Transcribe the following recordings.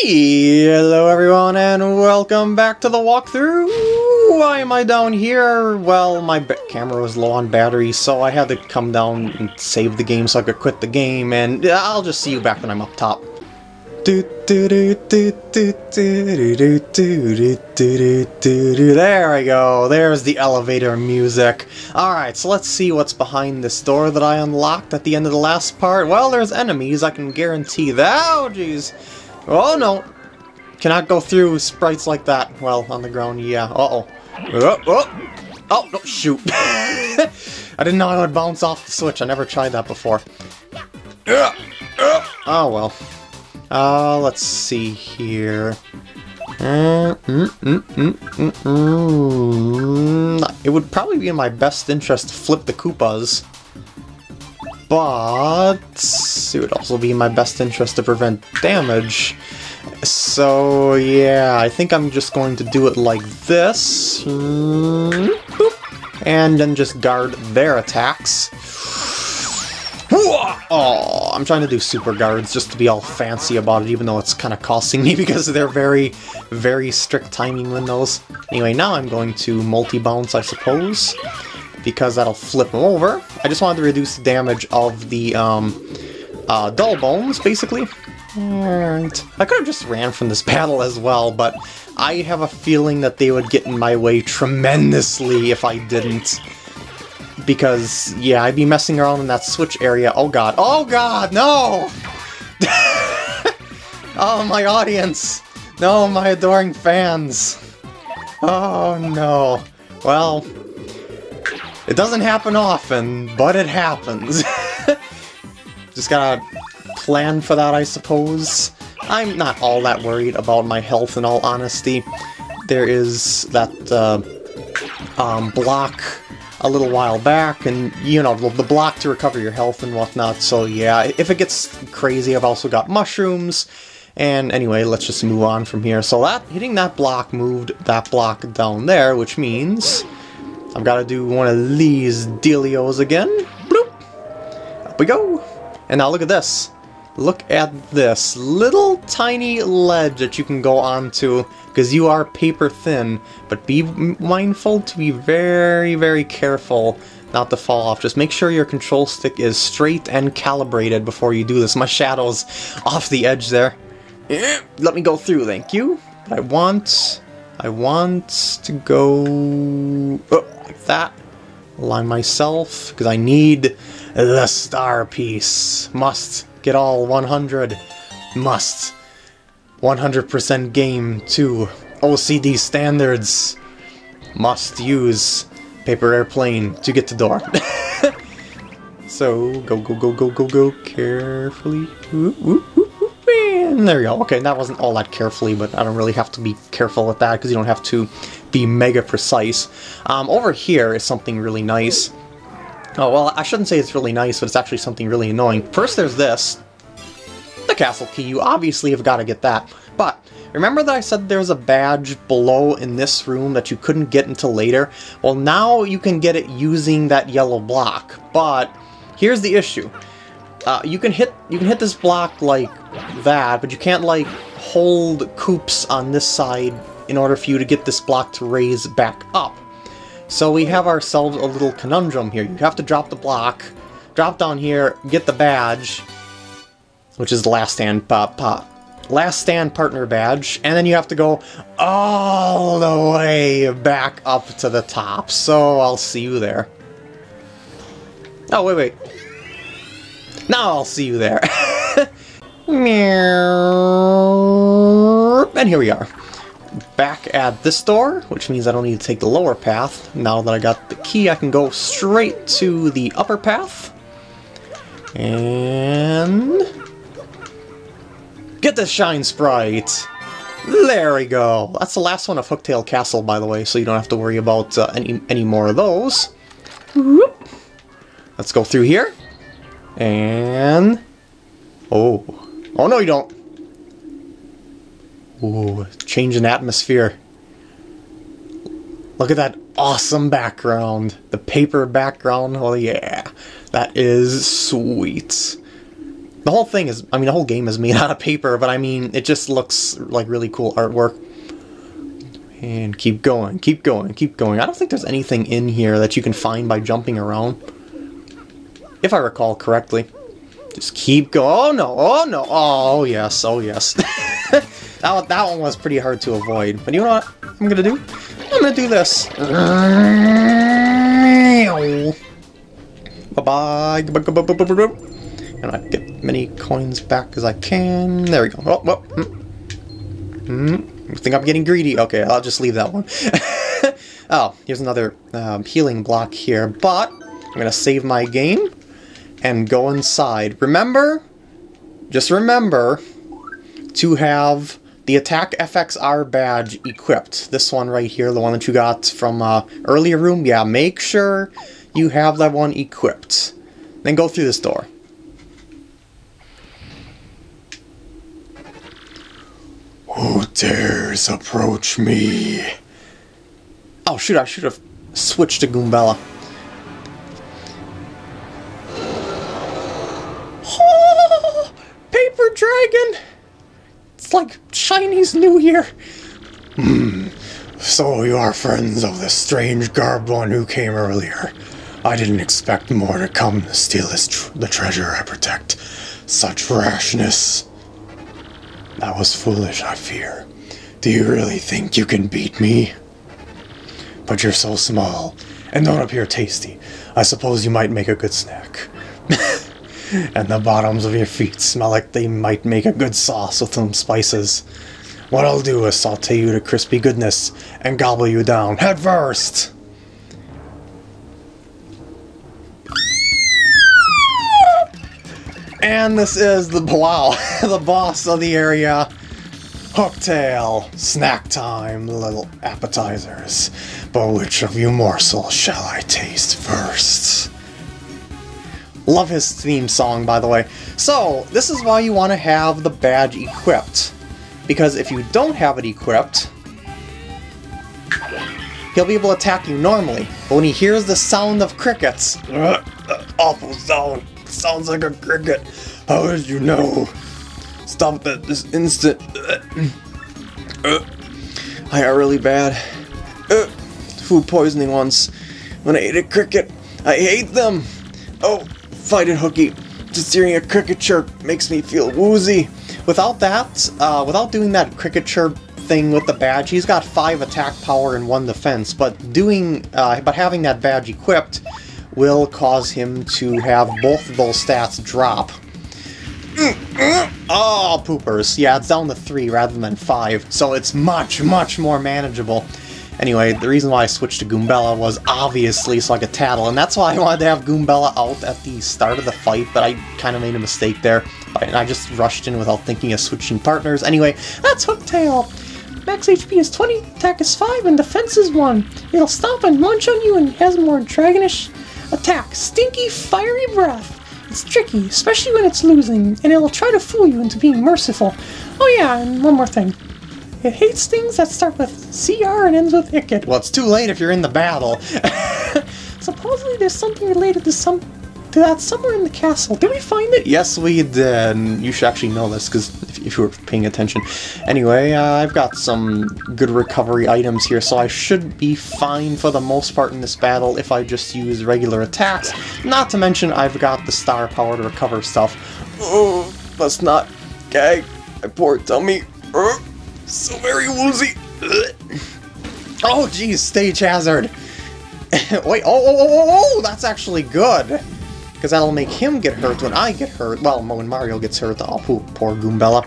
Hello everyone and welcome back to the walkthrough! Why am I down here? Well, my camera was low on battery, so I had to come down and save the game so I could quit the game, and I'll just see you back when I'm up top. There I go, there's the elevator music. Alright, so let's see what's behind this door that I unlocked at the end of the last part. Well, there's enemies, I can guarantee that. Oh, jeez. Oh no! Cannot go through sprites like that. Well, on the ground, yeah. Uh-oh. Oh, oh! Oh, no, shoot. I didn't know I would bounce off the switch. I never tried that before. Oh, well. Uh, let's see here. Uh, mm, mm, mm, it would probably be in my best interest to flip the Koopas. But it would also be in my best interest to prevent damage. So yeah, I think I'm just going to do it like this. Hmm. And then just guard their attacks. Oh, I'm trying to do super guards just to be all fancy about it, even though it's kind of costing me because they're very, very strict timing windows. Anyway, now I'm going to multi-bounce, I suppose because that'll flip them over. I just wanted to reduce the damage of the um, uh, dull bones, basically. And I could have just ran from this battle as well, but I have a feeling that they would get in my way tremendously if I didn't. Because, yeah, I'd be messing around in that switch area. Oh god. Oh god, no! oh, my audience! No, my adoring fans! Oh no. Well, it doesn't happen often, but it happens. Just gotta plan for that, I suppose. I'm not all that worried about my health, in all honesty. There is that uh, um, block a little while back, and, you know, the block to recover your health and whatnot, so yeah, if it gets crazy, I've also got mushrooms, and anyway, let's just move on from here. So that hitting that block moved that block down there, which means I've got to do one of these dealios again. Bloop! Up we go! And now look at this. Look at this little tiny ledge that you can go onto because you are paper thin, but be mindful to be very, very careful not to fall off. Just make sure your control stick is straight and calibrated before you do this. My shadow's off the edge there. Eh, let me go through, thank you. I want I want to go oh, that. Align myself, because I need the star piece. Must get all 100. Must. 100% game to OCD standards. Must use paper airplane to get to door. so, go, go, go, go, go, go, carefully. Ooh, ooh, ooh. And there you go. Okay, that wasn't all that carefully, but I don't really have to be careful with that because you don't have to be mega precise. Um, over here is something really nice. Oh, well, I shouldn't say it's really nice, but it's actually something really annoying. First, there's this. The castle key. You obviously have got to get that. But, remember that I said there's a badge below in this room that you couldn't get until later? Well, now you can get it using that yellow block. But, here's the issue. Uh, you can hit you can hit this block like that, but you can't like hold Koops on this side in order for you to get this block to raise back up. So we have ourselves a little conundrum here. You have to drop the block, drop down here, get the badge, which is the last stand pop pop. Last stand partner badge, and then you have to go all the way back up to the top. So I'll see you there. Oh, wait, wait. Now I'll see you there. and here we are. Back at this door, which means I don't need to take the lower path. Now that I got the key, I can go straight to the upper path. And... Get the Shine Sprite! There we go! That's the last one of Hooktail Castle, by the way, so you don't have to worry about uh, any, any more of those. Whoop. Let's go through here. And... Oh. Oh, no, you don't. Ooh, change in atmosphere. Look at that awesome background. The paper background. Oh, yeah. That is sweet. The whole thing is, I mean, the whole game is made out of paper, but I mean, it just looks like really cool artwork. And keep going, keep going, keep going. I don't think there's anything in here that you can find by jumping around. If I recall correctly. Just keep going. Oh no, oh no, oh yes, oh yes. that, one, that one was pretty hard to avoid. But you know what I'm gonna do? I'm gonna do this. Bye-bye. And I get many coins back as I can. There we go. Oh, oh. Mm. I think I'm getting greedy. Okay, I'll just leave that one. oh, here's another um, healing block here. But I'm going to save my game and go inside. Remember, just remember to have the Attack FX R badge equipped. This one right here, the one that you got from uh, earlier room. Yeah, make sure you have that one equipped. Then go through this door. Who dares approach me? Oh shoot, I should have switched to Goombella. Chinese New Year. Hmm. So you are friends of the strange garbed one who came earlier. I didn't expect more to come to steal tr the treasure I protect. Such rashness. That was foolish, I fear. Do you really think you can beat me? But you're so small, and don't appear tasty. I suppose you might make a good snack. and the bottoms of your feet smell like they might make a good sauce with some spices. What I'll do is saute you to crispy goodness and gobble you down head first. And this is the wow, the boss of the area. Hooktail, snack time, little appetizers. But which of you morsels shall I taste first? Love his theme song, by the way. So, this is why you want to have the badge equipped. Because if you don't have it equipped, he'll be able to attack you normally. But when he hears the sound of crickets, uh, awful sound, sounds like a cricket. How did you know? Stop that this instant. Uh, I got really bad. Uh, food poisoning once. When I ate a cricket, I hate them. Oh, fight it, Hooky. Just hearing a cricket chirp makes me feel woozy. Without that, uh, without doing that cricket chirp thing with the badge, he's got five attack power and one defense. But doing, uh, but having that badge equipped will cause him to have both of those stats drop. Oh, poopers. Yeah, it's down to three rather than five, so it's much, much more manageable. Anyway, the reason why I switched to Goombella was obviously so I could tattle, and that's why I wanted to have Goombella out at the start of the fight, but I kind of made a mistake there. And I just rushed in without thinking of switching partners. Anyway, that's Hooktail! Max HP is 20, attack is 5, and defense is 1. It'll stop and munch on you and has more dragonish attack. Stinky, fiery breath. It's tricky, especially when it's losing, and it'll try to fool you into being merciful. Oh yeah, and one more thing. It hates things that start with CR and ends with Icket. Well, it's too late if you're in the battle. Supposedly there's something related to some to that somewhere in the castle. Did we find it? Yes, we did. You should actually know this, because if, if, you were paying attention. Anyway, uh, I've got some good recovery items here, so I should be fine for the most part in this battle if I just use regular attacks. Not to mention, I've got the star power to recover stuff. Oh, let's not gag my poor dummy. Oh, so very woozy. Oh, geez, stage hazard. Wait, oh, oh, oh, oh, oh, that's actually good. Because that'll make him get hurt when I get hurt. Well, when Mario gets hurt, oh, poor Goombella.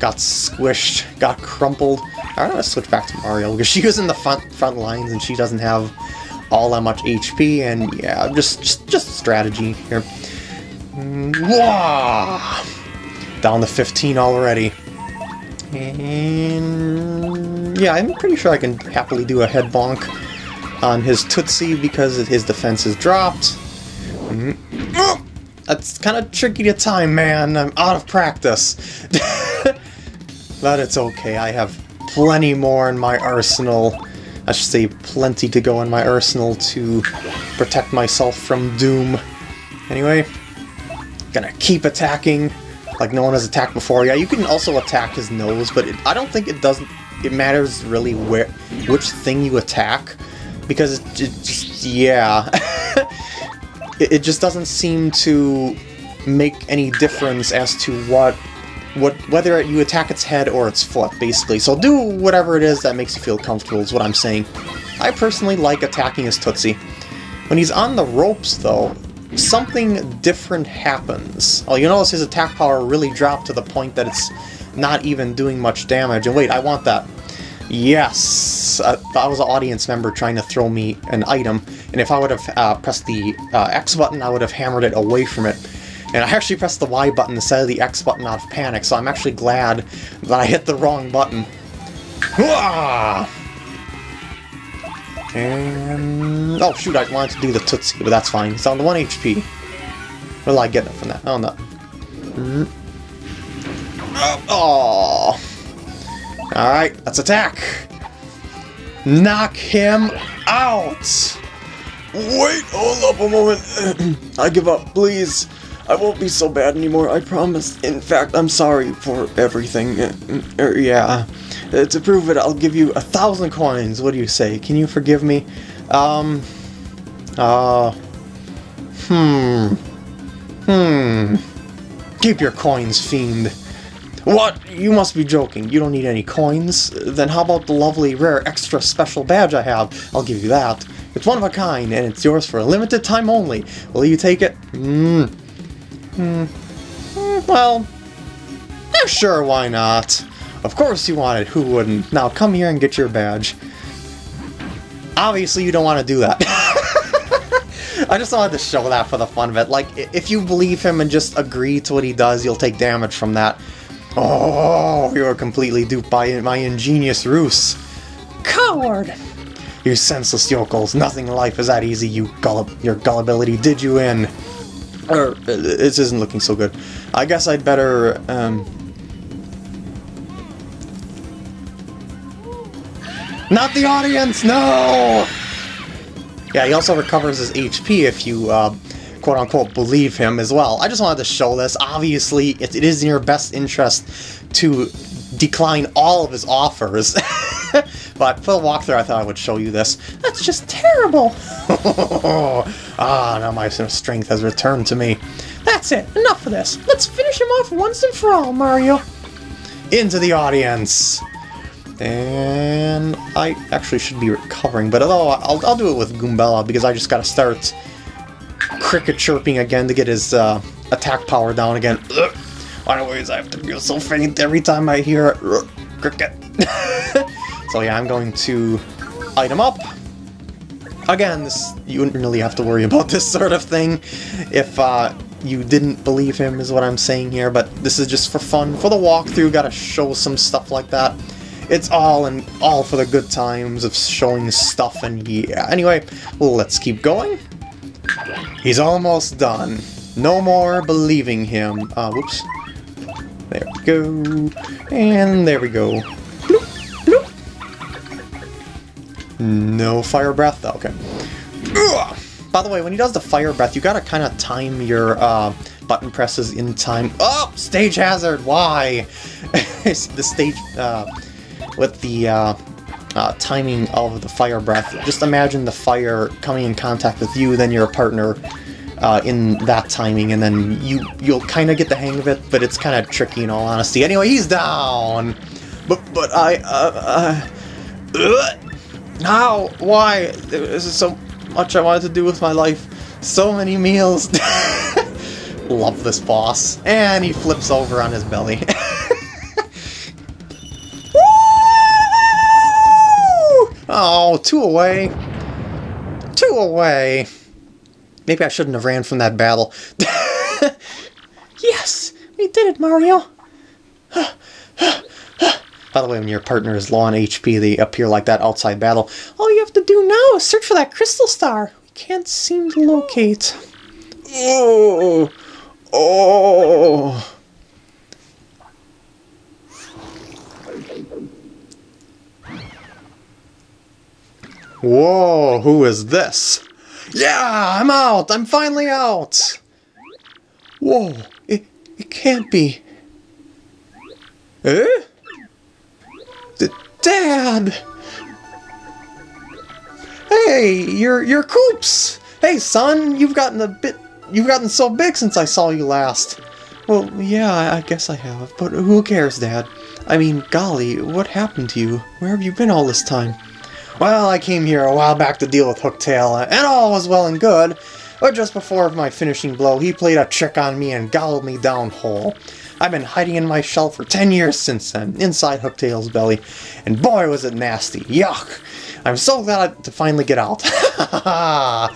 Got squished, got crumpled. I'm gonna switch back to Mario, because she was in the front, front lines and she doesn't have all that much HP, and yeah, just, just, just strategy here. Wah! Down to 15 already. And yeah, I'm pretty sure I can happily do a head bonk on his Tootsie because his defense is dropped. Mm -hmm. That's kind of tricky to time, man. I'm out of practice. but it's okay. I have plenty more in my arsenal. I should say plenty to go in my arsenal to protect myself from doom. Anyway, gonna keep attacking like no one has attacked before. Yeah, you can also attack his nose, but it, I don't think it doesn't. It matters really where which thing you attack because it, it just yeah, it, it just doesn't seem to make any difference as to what what whether you attack its head or its foot, basically. So do whatever it is that makes you feel comfortable is what I'm saying. I personally like attacking his Tootsie. When he's on the ropes, though, something different happens. Oh, you notice his attack power really dropped to the point that it's not even doing much damage. And wait, I want that. Yes! Uh, I was an audience member trying to throw me an item, and if I would have uh, pressed the uh, X button, I would have hammered it away from it. And I actually pressed the Y button instead of the X button out of panic, so I'm actually glad that I hit the wrong button. And... Oh shoot, I wanted to do the Tootsie, but that's fine. It's on the 1 HP. Will I get from that? Oh no. Mm. Oh! Alright, let's attack! Knock him out! Wait, hold up a moment. I give up, please. I won't be so bad anymore, I promise. In fact, I'm sorry for everything. Uh, er, yeah. Uh, to prove it, I'll give you a thousand coins. What do you say? Can you forgive me? Um. Uh. Hmm. Hmm. Keep your coins, fiend. What? You must be joking. You don't need any coins? Then how about the lovely, rare, extra special badge I have? I'll give you that. It's one of a kind, and it's yours for a limited time only. Will you take it? Hmm. Hmm. hmm. Well, yeah, sure, why not? Of course you want it, who wouldn't? Now come here and get your badge. Obviously you don't want to do that. I just wanted to show that for the fun of it. Like, if you believe him and just agree to what he does, you'll take damage from that. Oh, you are completely duped by my ingenious ruse. Coward! You senseless yokels, nothing in life is that easy, you gull your gullibility did you in. Or, uh, this isn't looking so good. I guess I'd better, um... Not the audience, no! Yeah, he also recovers his HP if you, uh, quote-unquote believe him as well. I just wanted to show this. Obviously, it, it is in your best interest to decline all of his offers. but for the walkthrough, I thought I would show you this. That's just terrible! ah, now my strength has returned to me. That's it, enough of this. Let's finish him off once and for all, Mario. Into the audience. And I actually should be recovering, but although I'll, I'll do it with Goombella because I just gotta start cricket chirping again to get his uh, attack power down again. Ugh. I have to feel so faint every time I hear cricket. so yeah, I'm going to item up. Again, this you wouldn't really have to worry about this sort of thing if uh, you didn't believe him, is what I'm saying here, but this is just for fun. For the walkthrough, gotta show some stuff like that. It's all and all for the good times of showing stuff, and yeah. Anyway, let's keep going. He's almost done. No more believing him. Uh, whoops. There we go. And there we go. Bloop, bloop. No fire breath? though. Okay. Ugh. By the way, when he does the fire breath, you gotta kind of time your uh, button presses in time. Oh! Stage hazard! Why? the stage... Uh, with the uh, uh, timing of the fire breath, just imagine the fire coming in contact with you, then your partner uh, in that timing, and then you, you'll kind of get the hang of it, but it's kind of tricky in all honesty. Anyway, he's down! But, but I, uh, uh, how? Why? This is so much I wanted to do with my life. So many meals. Love this boss. And he flips over on his belly. oh, two away. Two away. Maybe I shouldn't have ran from that battle. yes! We did it, Mario! By the way, when your partner is low on HP, they appear like that outside battle. All you have to do now is search for that crystal star. We can't seem to locate. Oh! Oh! Whoa, who is this? Yeah, I'm out! I'm finally out! Whoa, it, it can't be. Eh? D Dad! Hey, you're, you're Koops! Hey, son, you've gotten a bit... You've gotten so big since I saw you last. Well, yeah, I guess I have, but who cares, Dad? I mean, golly, what happened to you? Where have you been all this time? Well, I came here a while back to deal with Hooktail, uh, and all was well and good, but just before my finishing blow, he played a trick on me and gobbled me down whole. I've been hiding in my shell for 10 years since then, inside Hooktail's belly, and boy was it nasty. Yuck! I'm so glad to finally get out.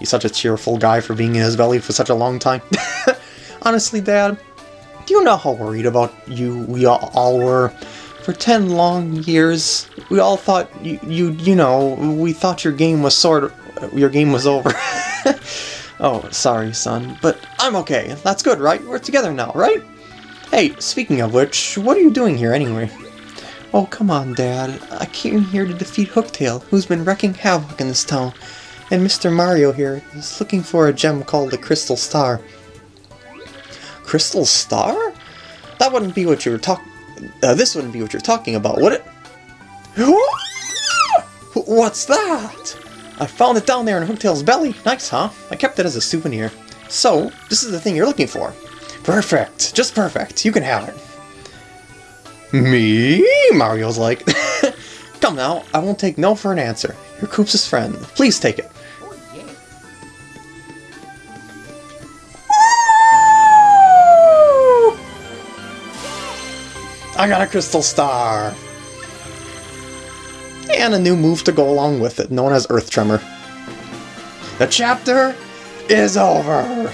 He's such a cheerful guy for being in his belly for such a long time. Honestly, Dad, do you know how worried about you we all were? For ten long years, we all thought you, you, you know, we thought your game was sort of, your game was over. oh, sorry, son, but I'm okay. That's good, right? We're together now, right? Hey, speaking of which, what are you doing here anyway? Oh, come on, Dad. I came here to defeat Hooktail, who's been wrecking havoc in this town. And Mr. Mario here is looking for a gem called the Crystal Star. Crystal Star? That wouldn't be what you were talking... Uh, this wouldn't be what you're talking about, would it? What's that? I found it down there in Hooktail's belly. Nice, huh? I kept it as a souvenir. So, this is the thing you're looking for. Perfect. Just perfect. You can have it. Me? Mario's like, Come now, I won't take no for an answer. You're Koops' friend. Please take it. I got a crystal star! And a new move to go along with it, known as Earth Tremor. The chapter is over!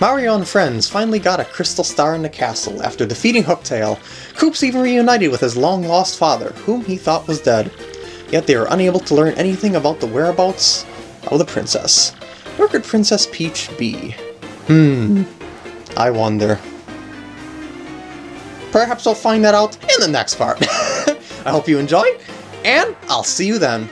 Mario and friends finally got a crystal star in the castle after defeating Hooktail. Koops even reunited with his long-lost father, whom he thought was dead. Yet they were unable to learn anything about the whereabouts of the princess. Where could Princess Peach be? Hmm, I wonder. Perhaps I'll find that out in the next part. I hope you enjoyed, and I'll see you then.